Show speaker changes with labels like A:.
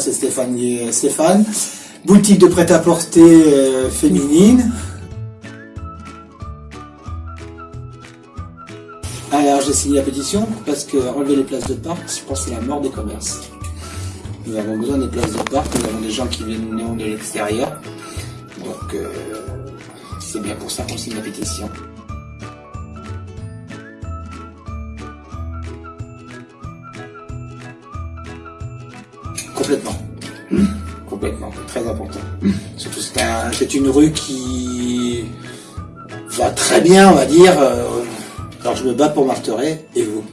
A: c'est Stéphane. Stéphane. Boutique de prêt-à-porter euh, féminine. Alors j'ai signé la pétition parce que enlever les places de parc, je pense que c'est la mort des commerces. Nous avons besoin des places de parc, nous avons des gens qui viennent de l'extérieur. Donc euh, c'est bien pour ça qu'on signe la pétition. Complètement. Complètement. Très important. Surtout c'est une rue qui va très bien, on va dire. Euh, alors je me bats pour Marteret et vous?